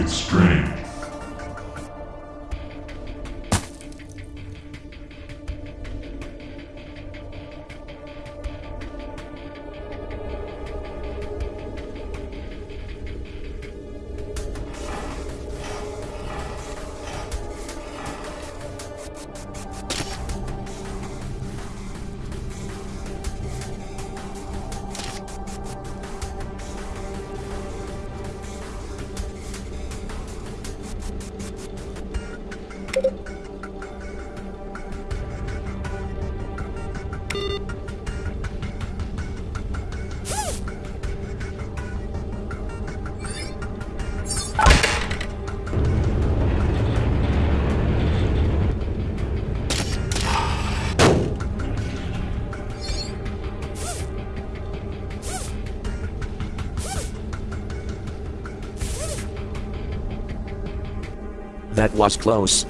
It's strange. That was close.